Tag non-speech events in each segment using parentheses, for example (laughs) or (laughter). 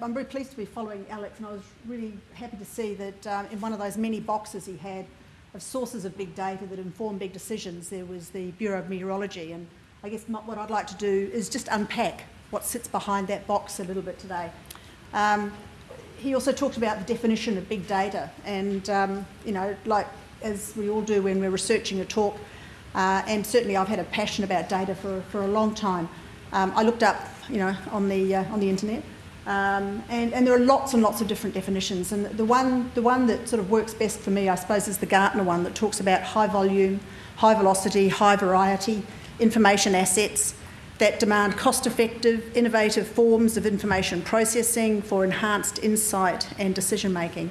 I'm very pleased to be following Alex, and I was really happy to see that um, in one of those many boxes he had of sources of big data that inform big decisions, there was the Bureau of Meteorology. And I guess what I'd like to do is just unpack what sits behind that box a little bit today. Um, he also talked about the definition of big data, and um, you know, like as we all do when we're researching a talk, uh, and certainly I've had a passion about data for, for a long time. Um, I looked up, you know, on the uh, on the internet, um, and, and there are lots and lots of different definitions. And the one, the one that sort of works best for me, I suppose, is the Gartner one that talks about high volume, high velocity, high variety information assets that demand cost-effective, innovative forms of information processing for enhanced insight and decision making.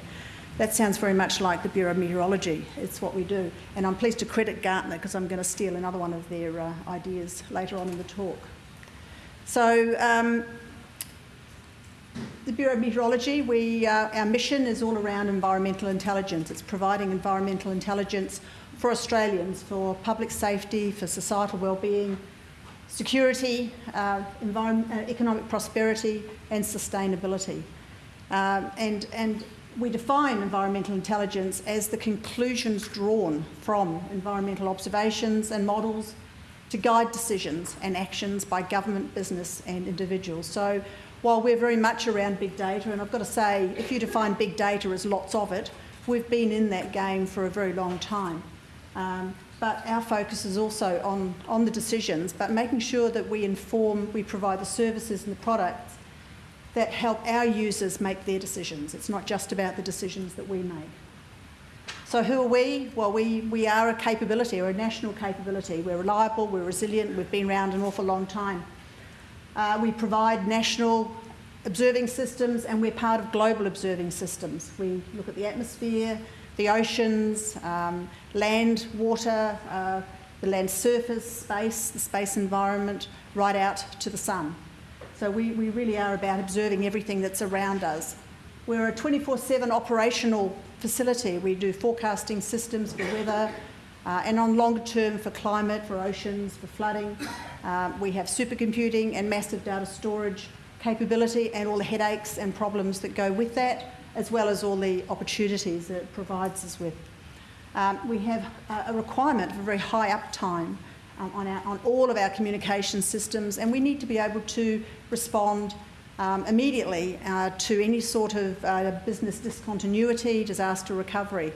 That sounds very much like the Bureau of Meteorology. It's what we do. And I'm pleased to credit Gartner because I'm going to steal another one of their uh, ideas later on in the talk. So um, the Bureau of Meteorology, we, uh, our mission is all around environmental intelligence. It's providing environmental intelligence for Australians, for public safety, for societal well-being, security, uh, uh, economic prosperity and sustainability. Um, and, and we define environmental intelligence as the conclusions drawn from environmental observations and models to guide decisions and actions by government, business and individuals. So while we're very much around big data, and I've got to say, if you define big data as lots of it, we've been in that game for a very long time. Um, but our focus is also on, on the decisions, but making sure that we inform, we provide the services and the products that help our users make their decisions. It's not just about the decisions that we make. So who are we? Well, we, we are a capability, or a national capability. We're reliable, we're resilient, we've been around an awful long time. Uh, we provide national observing systems and we're part of global observing systems. We look at the atmosphere, the oceans, um, land, water, uh, the land surface, space, the space environment, right out to the sun. So we, we really are about observing everything that's around us. We're a 24-7 operational facility. We do forecasting systems for weather, uh, and on longer term for climate, for oceans, for flooding. Uh, we have supercomputing and massive data storage capability and all the headaches and problems that go with that, as well as all the opportunities that it provides us with. Um, we have a requirement for very high uptime um, on, our, on, all of our communication systems, and we need to be able to respond um, immediately uh, to any sort of uh, business discontinuity, disaster recovery.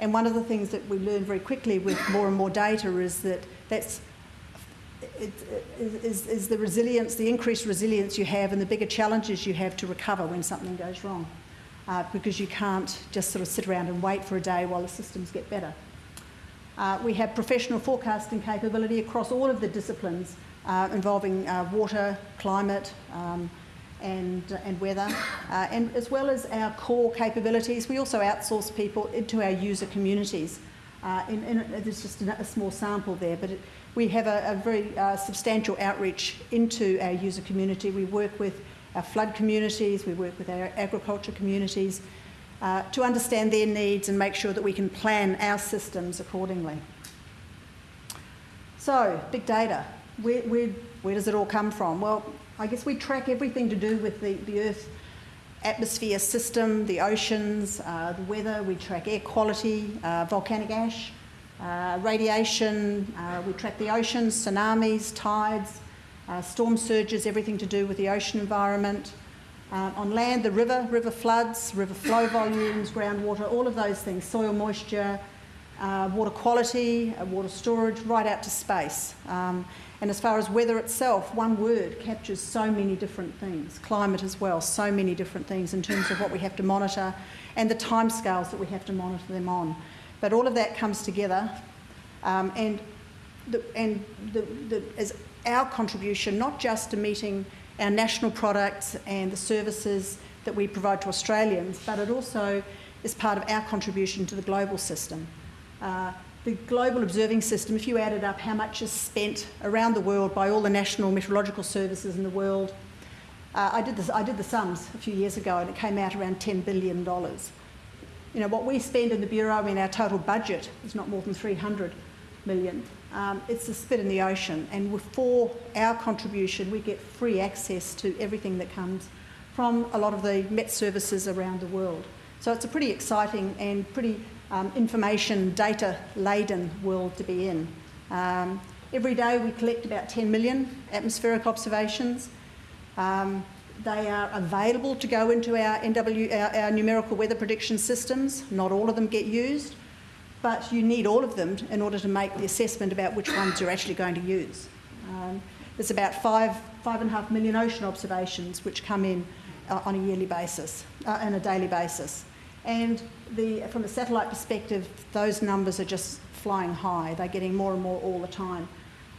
And one of the things that we learn very quickly with more and more data is that that's it, is, is the resilience, the increased resilience you have and the bigger challenges you have to recover when something goes wrong. Uh, because you can't just sort of sit around and wait for a day while the systems get better. Uh, we have professional forecasting capability across all of the disciplines uh, involving uh, water, climate, um, and, and weather, uh, and as well as our core capabilities, we also outsource people into our user communities. Uh, in, in, there's just a, a, small sample there, but it, we have a, a very uh, substantial outreach into our user community. We work with our flood communities, we work with our agriculture communities uh, to understand their needs and make sure that we can plan our systems accordingly. So, big data, where, where, where does it all come from? Well, I guess we track everything to do with the, the Earth atmosphere system, the oceans, uh, the weather, we track air quality, uh, volcanic ash, uh, radiation, uh, we track the oceans, tsunamis, tides, uh, storm surges, everything to do with the ocean environment. Uh, on land, the river, river floods, river flow volumes, groundwater, all of those things, soil moisture, water quality, water storage, right out to space. Um, and as far as weather itself, one word captures so many different things. Climate as well, so many different things in terms of what we have to monitor and the timescales that we have to monitor them on. But all of that comes together um, and, the, and the, the, as our contribution, not just to meeting our national products and the services that we provide to Australians, but it also is part of our contribution to the global system. Uh, the global observing system, if you added up how much is spent around the world by all the national meteorological services in the world, uh, I, did this, I did the sums a few years ago and it came out around $10 billion. You know, what we spend in the Bureau, I mean, our total budget is not more than 300 million. Um, it's a spit in the ocean and for our contribution we get free access to everything that comes from a lot of the Met services around the world. So it's a pretty exciting and pretty um, information data laden world to be in. Um, every day we collect about 10 million atmospheric observations. Um, they are available to go into our, NW, our, our, numerical weather prediction systems. Not all of them get used, but you need all of them in order to make the assessment about which ones you're actually going to use. Um, there's about five, five and a half million ocean observations which come in uh, on a yearly basis, uh, and a daily basis. And the, from a satellite perspective, those numbers are just flying high. They're getting more and more all the time.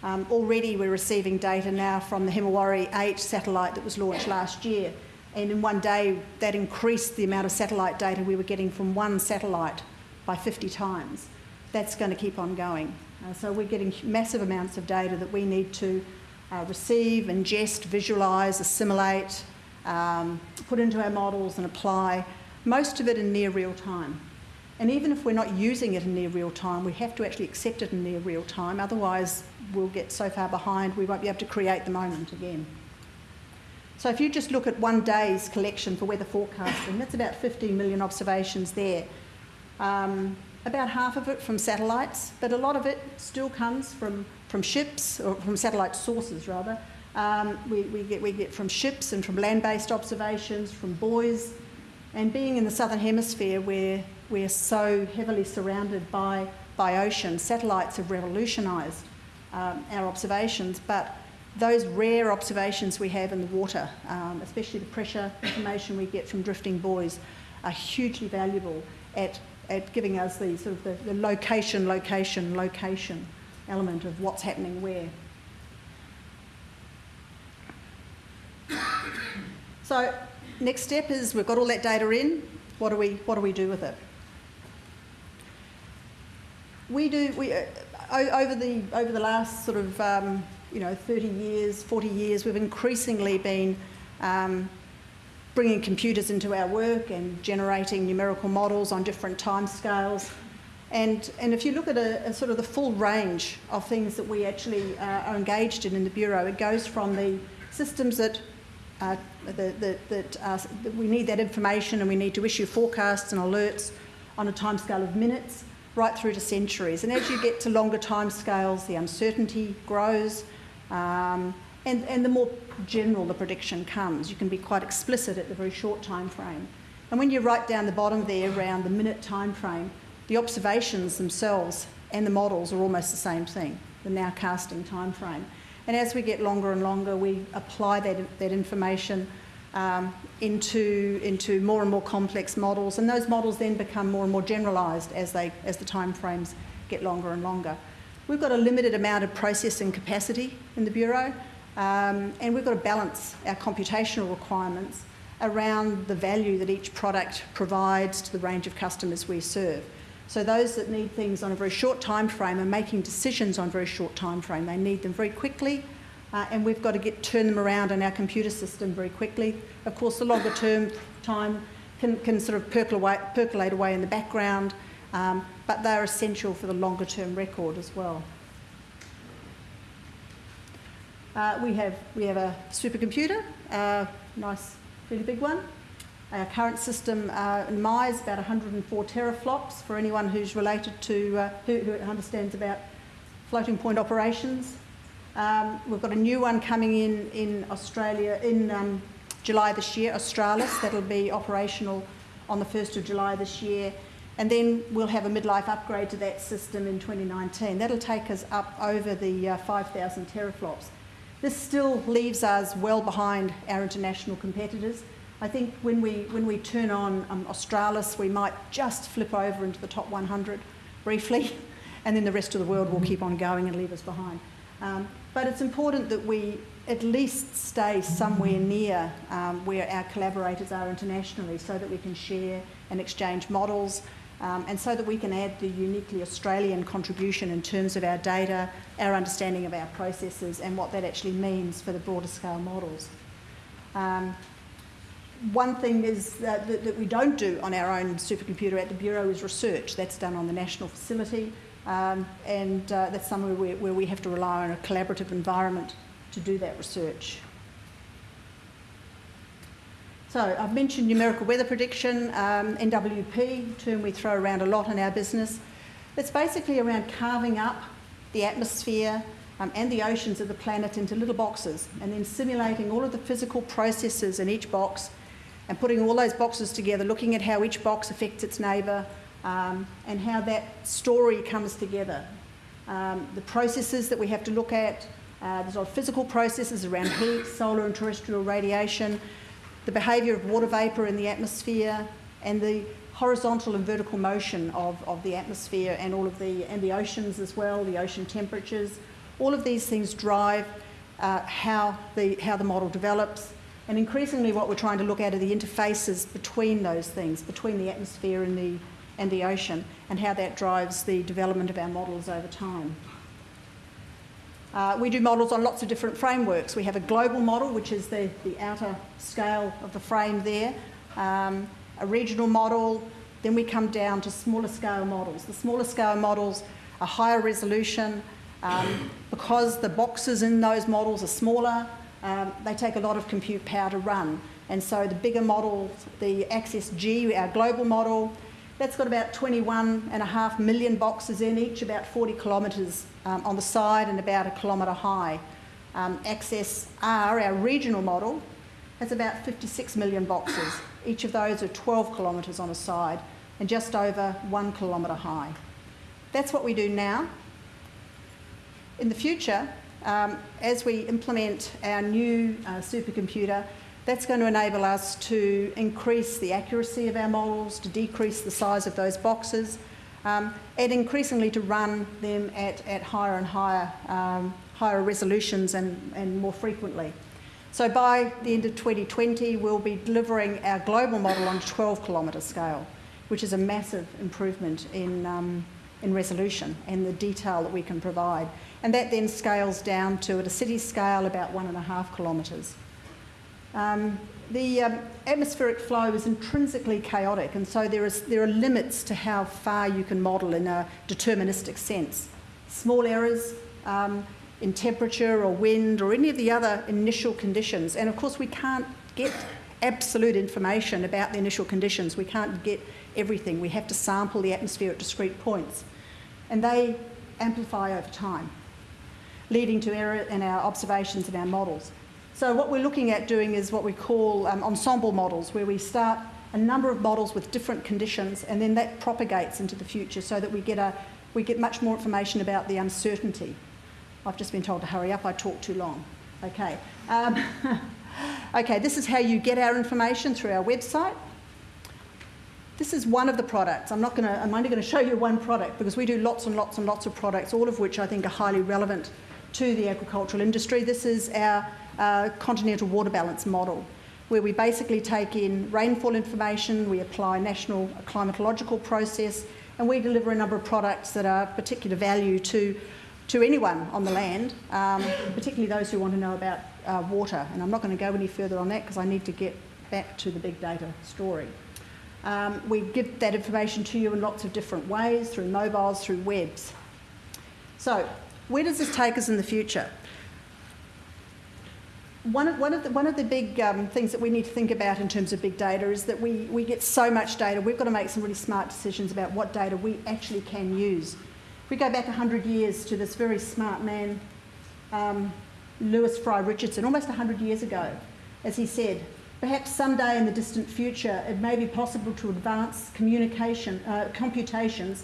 Um, already we're receiving data now from the Himawari 8 satellite that was launched last year. And in one day, that increased the amount of satellite data we were getting from one satellite by 50 times. That's going to keep on going. Uh, so we're getting massive amounts of data that we need to uh, receive, ingest, visualise, assimilate, um, put into our models and apply, most of it in near real time. And even if we're not using it in near real time, we have to actually accept it in near real time, otherwise we'll get so far behind we won't be able to create the moment again. So if you just look at one day's collection for weather forecasting, that's about 15 million observations there. Um, about half of it from satellites, but a lot of it still comes from, from ships, or from satellite sources rather. Um, we, we, get, we get from ships and from land-based observations, from buoys, and being in the southern hemisphere where we're so heavily surrounded by, by ocean, satellites have revolutionised um, our observations, but those rare observations we have in the water, um, especially the pressure information we get from drifting buoys, are hugely valuable at, at giving us the sort of the, the location, location, location element of what's happening where. So next step is we've got all that data in. What do we what do we do with it? We do we uh, over the over the last sort of um, you know 30 years, 40 years, we've increasingly been um, bringing computers into our work and generating numerical models on different time scales. And, and if you look at a, a sort of the full range of things that we actually uh, are engaged in in the Bureau, it goes from the systems that uh, that, that, that, uh, that, we need that information and we need to issue forecasts and alerts on a timescale of minutes right through to centuries. And as you get to longer timescales, the uncertainty grows um, and, and the more general the prediction comes. You can be quite explicit at the very short time frame. And when you write down the bottom there around the minute time frame, the observations themselves and the models are almost the same thing, the nowcasting time frame. And as we get longer and longer, we apply that, that information um, into, into more and more complex models, and those models then become more and more generalised as, they, as the time frames get longer and longer. We've got a limited amount of processing capacity in the Bureau, um, and we've got to balance our computational requirements around the value that each product provides to the range of customers we serve. So those that need things on a very short time frame are making decisions on a very short time frame. They need them very quickly, uh, and we've got to get turn them around in our computer system very quickly. Of course, the longer term time can, can sort of percolate away, percolate away in the background, um, but they're essential for the longer term record as well. Uh, we have we have a supercomputer, uh, nice, really big one. Our current system uh, Ngamai is about 104 teraflops for anyone who's related to, uh, who, who, understands about floating point operations. Um, we've got a new one coming in in Australia in um, July this year, Australis, that'll be operational on the 1st of July this year. And then we'll have a midlife upgrade to that system in 2019. That'll take us up over the uh, 5,000 teraflops. This still leaves us well behind our international competitors. I think when we, when we turn on um, Australis, we might just flip over into the top 100 briefly, (laughs) and then the rest of the world will keep on going and leave us behind. Um, but it's important that we at least stay somewhere near um, where our collaborators are internationally so that we can share and exchange models um, and so that we can add the uniquely Australian contribution in terms of our data, our understanding of our processes and what that actually means for the broader scale models. Um, one thing is that, that, that, we don't do on our own supercomputer at the Bureau is research. That's done on the national facility, um, and uh, that's somewhere where, where, we have to rely on a collaborative environment to do that research. So I've mentioned numerical weather prediction, um, NWP, term we throw around a lot in our business. It's basically around carving up the atmosphere um, and the oceans of the planet into little boxes and then simulating all of the physical processes in each box and putting all those boxes together, looking at how each box affects its neighbour um, and how that story comes together. Um, the processes that we have to look at, uh, there's a lot of physical processes around (coughs) heat, solar and terrestrial radiation, the behaviour of water vapour in the atmosphere, and the horizontal and vertical motion of, of the atmosphere and all of the and the oceans as well, the ocean temperatures. All of these things drive uh, how the how the model develops. And increasingly, what we're trying to look at are the interfaces between those things, between the atmosphere and the and the ocean, and how that drives the development of our models over time. Uh, we do models on lots of different frameworks. We have a global model, which is the, the outer scale of the frame there, um, a regional model, then we come down to smaller scale models. The smaller scale models are higher resolution. Um, because the boxes in those models are smaller, um, they take a lot of compute power to run. And so the bigger model, the Access G, our global model, that's got about 21 and a half million boxes in each, about 40 kilometres um, on the side and about a kilometre high. Um, Access R, our regional model, has about 56 million boxes. Each of those are 12 kilometres on a side and just over one kilometre high. That's what we do now. In the future, um, as we implement our new uh, supercomputer, that's going to enable us to increase the accuracy of our models, to decrease the size of those boxes, um, and increasingly to run them at, at higher and higher, um, higher resolutions and, and more frequently. So by the end of 2020, we'll be delivering our global model on a 12 kilometre scale, which is a massive improvement in, um, in resolution and the detail that we can provide. And that then scales down to, at a city scale, about one and a half kilometres. Um, the um, atmospheric flow is intrinsically chaotic, and so there, is, there are limits to how far you can model in a deterministic sense. Small errors um, in temperature or wind or any of the other initial conditions, and of course, we can't get absolute information about the initial conditions. We can't get everything. We have to sample the atmosphere at discrete points, and they amplify over time, leading to error in our observations and our models. So what we're looking at doing is what we call um, ensemble models, where we start a number of models with different conditions, and then that propagates into the future so that we get, a, we get much more information about the uncertainty. I've just been told to hurry up, I talk too long. Okay. Um, (laughs) okay, this is how you get our information through our website. This is one of the products. I'm, not gonna, I'm only going to show you one product because we do lots and lots and lots of products, all of which I think are highly relevant to the agricultural industry. This is our uh, continental water balance model, where we basically take in rainfall information, we apply national climatological process, and we deliver a number of products that are particular value to, to anyone on the land, um, particularly those who want to know about uh, water. And I'm not going to go any further on that because I need to get back to the big data story. Um, we give that information to you in lots of different ways, through mobiles, through webs. So, where does this take us in the future? one of, one of, the, one of the big um, things that we need to think about in terms of big data is that we, we get so much data, we've got to make some really smart decisions about what data we actually can use. If we go back 100 years to this very smart man, um, Lewis Fry Richardson, almost 100 years ago, as he said, perhaps someday in the distant future it may be possible to advance communication, uh, computations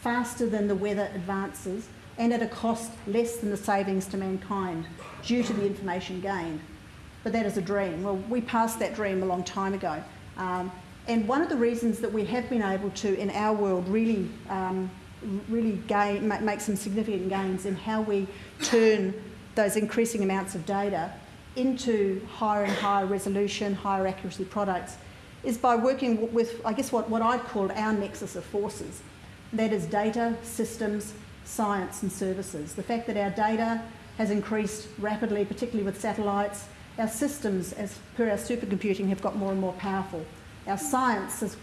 faster than the weather advances and at a cost less than the savings to mankind due to the information gained. But that is a dream. Well, we passed that dream a long time ago. Um, and one of the reasons that we have been able to, in our world, really, um, really gain, make some significant gains in how we turn those increasing amounts of data into higher and higher resolution, higher accuracy products is by working with, I guess, what, what I'd call our nexus of forces. That is data, systems, science and services. The fact that our data has increased rapidly, particularly with satellites. Our systems, as per our supercomputing, have got more and more powerful. Our science, has,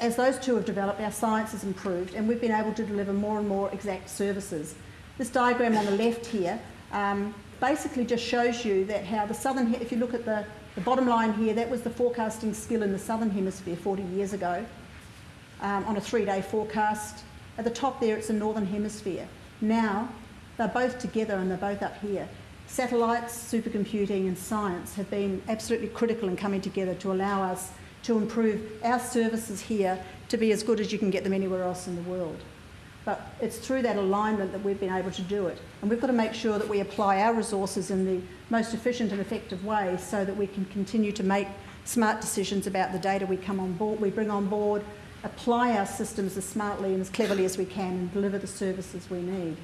as those two have developed, our science has improved and we've been able to deliver more and more exact services. This diagram on the left here um, basically just shows you that how the southern, if you look at the The bottom line here, that was the forecasting skill in the Southern Hemisphere 40 years ago um, on a three-day forecast. At the top there, it's the Northern Hemisphere. Now, they're both together and they're both up here. Satellites, supercomputing and science have been absolutely critical in coming together to allow us to improve our services here to be as good as you can get them anywhere else in the world. But it's through that alignment that we've been able to do it. And we've got to make sure that we apply our resources in the most efficient and effective way so that we can continue to make smart decisions about the data we come on board, we bring on board, apply our systems as smartly and as cleverly as we can and deliver the services we need.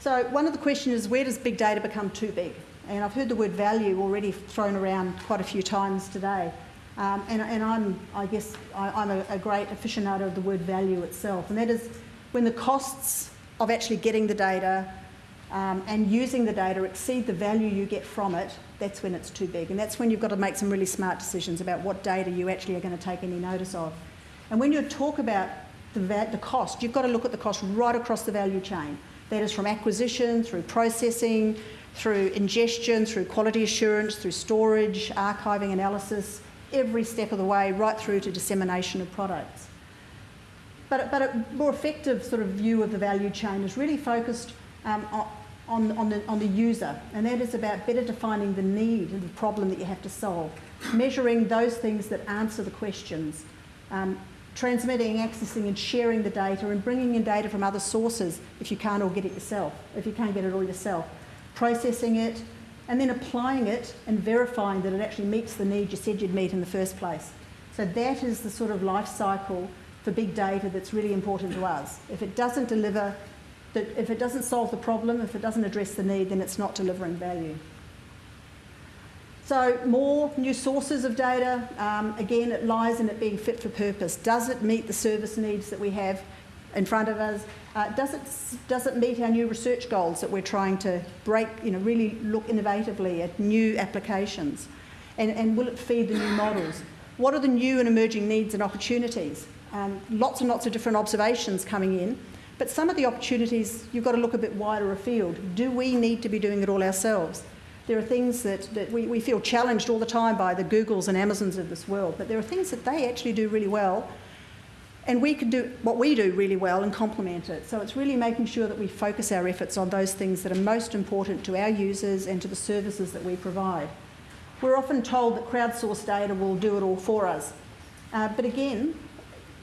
So one of the questions is where does big data become too big? And I've heard the word value already thrown around quite a few times today. Um, and, and, I'm, I guess, I, am a, a, great aficionado of the word value itself, and that is when the costs of actually getting the data um, and using the data exceed the value you get from it, that's when it's too big. And that's when you've got to make some really smart decisions about what data you actually are going to take any notice of. And when you talk about the, the cost, you've got to look at the cost right across the value chain. That is from acquisition, through processing, through ingestion, through quality assurance, through storage, archiving, analysis, every step of the way, right through to dissemination of products. But, but a more effective sort of view of the value chain is really focused um, on, on, the, on the user, and that is about better defining the need and the problem that you have to solve, measuring those things that answer the questions, um, transmitting, accessing and sharing the data and bringing in data from other sources if you can't all get it yourself, if you can't get it all yourself, processing it, and then applying it and verifying that it actually meets the need you said you'd meet in the first place. So that is the sort of life cycle for big data that's really important to us. If it doesn't deliver, if it doesn't solve the problem, if it doesn't address the need, then it's not delivering value. So more new sources of data, um, again, it lies in it being fit for purpose. Does it meet the service needs that we have in front of us? Uh, does, it, does it meet our new research goals that we're trying to break, you know, really look innovatively at new applications? And, and will it feed the new models? What are the new and emerging needs and opportunities? Um, lots and lots of different observations coming in, but some of the opportunities you've got to look a bit wider afield. Do we need to be doing it all ourselves? There are things that, that we, we feel challenged all the time by the Googles and Amazons of this world, but there are things that they actually do really well and we can do what we do really well and complement it. So it's really making sure that we focus our efforts on those things that are most important to our users and to the services that we provide. We're often told that crowdsourced data will do it all for us. Uh, but again,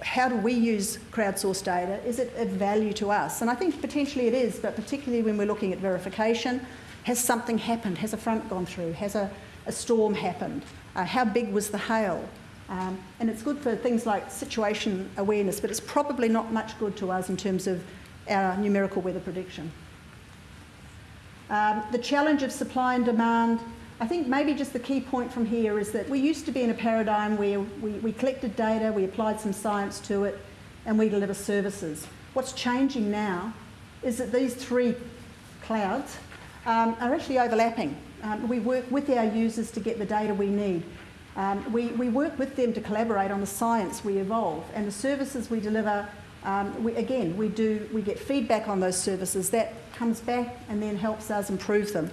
how do we use crowdsourced data? Is it of value to us? And I think potentially it is, but particularly when we're looking at verification, has something happened? Has a front gone through? Has a, a storm happened? Uh, how big was the hail? Um, and it's good for things like situation awareness, but it's probably not much good to us in terms of our numerical weather prediction. Um, the challenge of supply and demand, I think maybe just the key point from here is that we used to be in a paradigm where we, we collected data, we applied some science to it, and we deliver services. What's changing now is that these three clouds um, are actually overlapping. Um, we work with our users to get the data we need. Um, we, we work with them to collaborate on the science we evolve and the services we deliver. Um, we, again, we, do, we get feedback on those services. That comes back and then helps us improve them.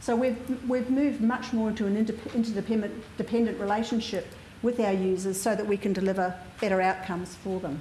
So we've, we've moved much more into an interdependent dependent relationship with our users so that we can deliver better outcomes for them.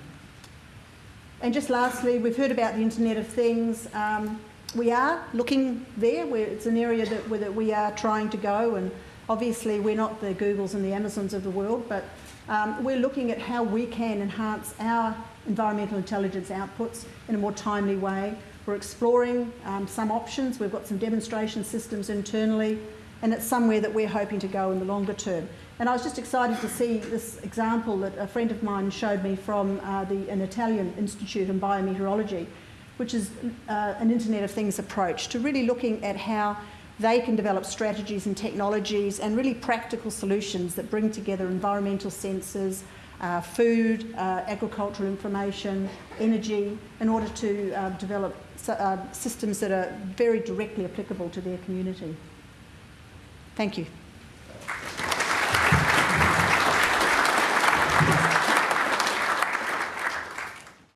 And just lastly, we've heard about the Internet of Things. Um, we are looking there. Where it's an area that, that we are trying to go and Obviously, we're not the Googles and the Amazons of the world, but um, we're looking at how we can enhance our environmental intelligence outputs in a more timely way. We're exploring um, some options. We've got some demonstration systems internally, and it's somewhere that we're hoping to go in the longer term. And I was just excited to see this example that a friend of mine showed me from uh, the, an Italian institute in biometeorology, which is uh, an Internet of Things approach to really looking at how they can develop strategies and technologies and really practical solutions that bring together environmental sensors, uh, food, uh, agricultural information, energy, in order to uh, develop uh, systems that are very directly applicable to their community. Thank you.